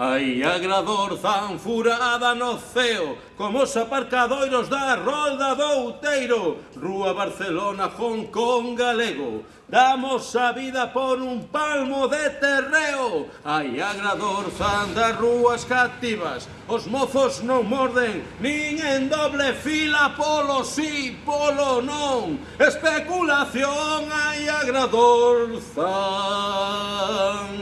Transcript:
Hai agrador zanfurada no ceo, como os aparcadoiros da Rolda do Outeiro, Rúa Barcelona, Hong Kong, Galego, damos a vida por un palmo de terreo. Hai agrador zan das rúas cativas, os mozos non morden, nin en doble fila, polo sí, polo non. Especulación hai agrador zan.